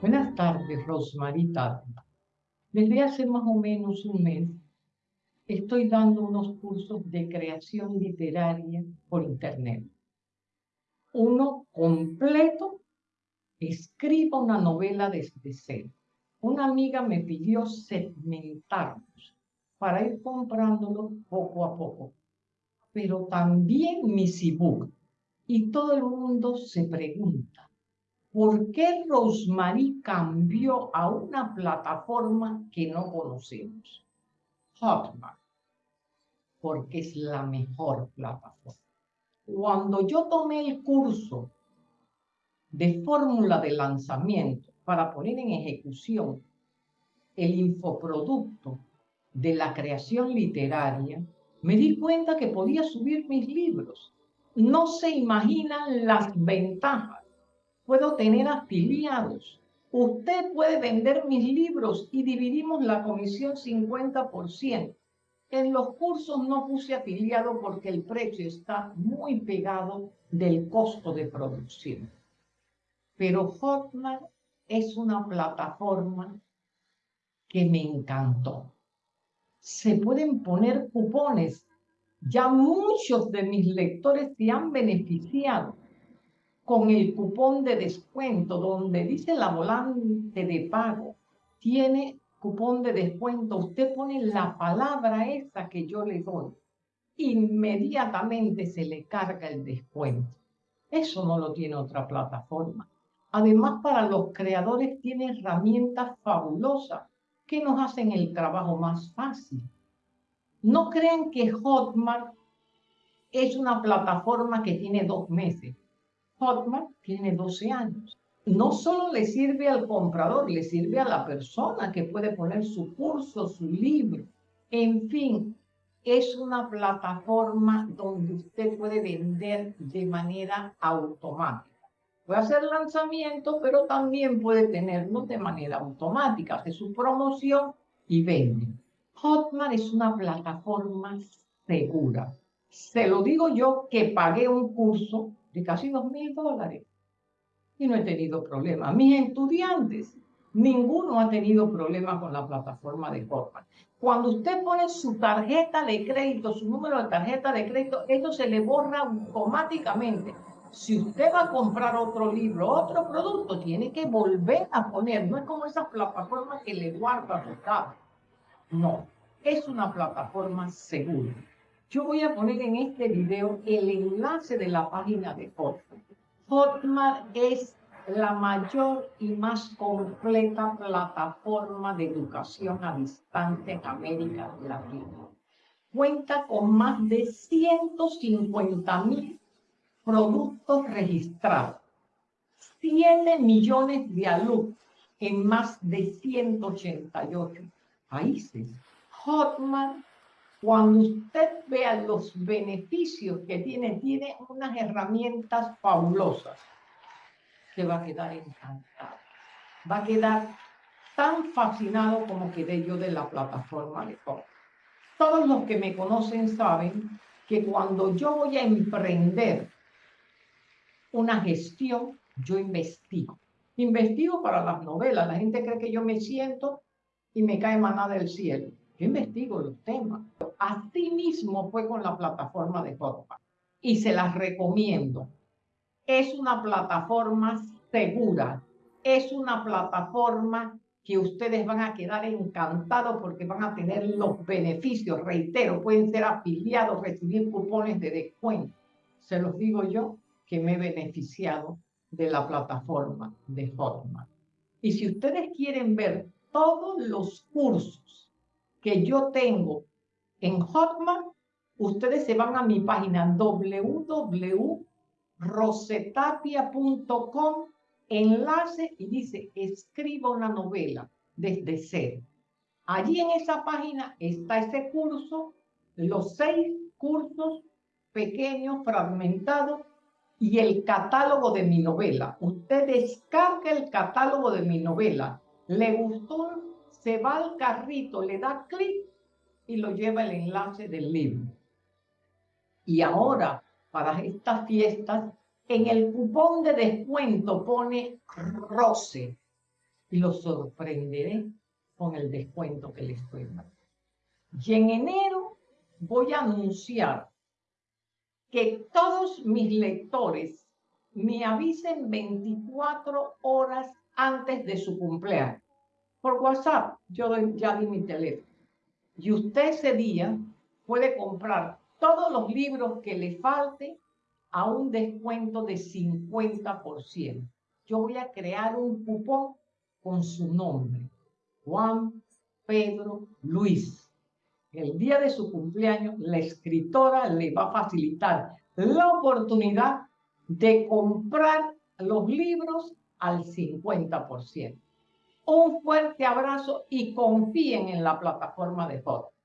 Buenas tardes, Rosmarita. Desde hace más o menos un mes estoy dando unos cursos de creación literaria por internet. Uno completo, escriba una novela desde cero. Una amiga me pidió segmentarlos para ir comprándolo poco a poco. Pero también mis ebook. Y todo el mundo se pregunta, ¿por qué Rosemary cambió a una plataforma que no conocemos? Hotmart, porque es la mejor plataforma. Cuando yo tomé el curso de fórmula de lanzamiento para poner en ejecución el infoproducto de la creación literaria, me di cuenta que podía subir mis libros. No se imaginan las ventajas. Puedo tener afiliados. Usted puede vender mis libros y dividimos la comisión 50%. En los cursos no puse afiliado porque el precio está muy pegado del costo de producción. Pero Hotmart es una plataforma que me encantó. Se pueden poner cupones. Ya muchos de mis lectores se han beneficiado con el cupón de descuento donde dice la volante de pago. Tiene cupón de descuento, usted pone la palabra esa que yo le doy, inmediatamente se le carga el descuento. Eso no lo tiene otra plataforma. Además, para los creadores tiene herramientas fabulosas que nos hacen el trabajo más fácil. No crean que Hotmart es una plataforma que tiene dos meses. Hotmart tiene 12 años no solo le sirve al comprador, le sirve a la persona que puede poner su curso, su libro. En fin, es una plataforma donde usted puede vender de manera automática. Puede hacer lanzamiento, pero también puede tenerlo de manera automática. Hace su promoción y vende. Hotmart es una plataforma segura. Se lo digo yo que pagué un curso de casi dos mil dólares y no he tenido problema. Mis estudiantes, ninguno ha tenido problema con la plataforma de Hotmart. Cuando usted pone su tarjeta de crédito, su número de tarjeta de crédito, esto se le borra automáticamente. Si usted va a comprar otro libro, otro producto, tiene que volver a poner. No es como esas plataformas que le guarda su No, es una plataforma segura. Yo voy a poner en este video el enlace de la página de Hotmart. Hotmart es la mayor y más completa plataforma de educación a distancia en América Latina. Cuenta con más de 150 mil productos registrados, 7 millones de alumnos en más de 188 países. Hotmart cuando usted vea los beneficios que tiene, tiene unas herramientas fabulosas. Se va a quedar encantado. Va a quedar tan fascinado como quedé yo de la plataforma de Hop. Todos los que me conocen saben que cuando yo voy a emprender una gestión, yo investigo. Investigo para las novelas. La gente cree que yo me siento y me cae manada del cielo. Yo investigo los temas. Así mismo fue con la plataforma de Hotmart y se las recomiendo. Es una plataforma segura, es una plataforma que ustedes van a quedar encantados porque van a tener los beneficios, reitero, pueden ser afiliados, recibir cupones de descuento. Se los digo yo que me he beneficiado de la plataforma de Hotmart. Y si ustedes quieren ver todos los cursos que yo tengo en Hotmart, ustedes se van a mi página www.rosetapia.com, enlace y dice, escriba una novela desde cero. Allí en esa página está ese curso, los seis cursos pequeños, fragmentados, y el catálogo de mi novela. Usted descarga el catálogo de mi novela. ¿Le gustó? Se va al carrito, le da clic y lo lleva el enlace del libro. Y ahora, para estas fiestas, en el cupón de descuento pone ROCE, y los sorprenderé con el descuento que les estoy dando. Y en enero voy a anunciar que todos mis lectores me avisen 24 horas antes de su cumpleaños. Por WhatsApp, yo ya di mi teléfono. Y usted ese día puede comprar todos los libros que le falte a un descuento de 50%. Yo voy a crear un cupón con su nombre, Juan Pedro Luis. El día de su cumpleaños, la escritora le va a facilitar la oportunidad de comprar los libros al 50%. Un fuerte abrazo y confíen en la plataforma de fotos.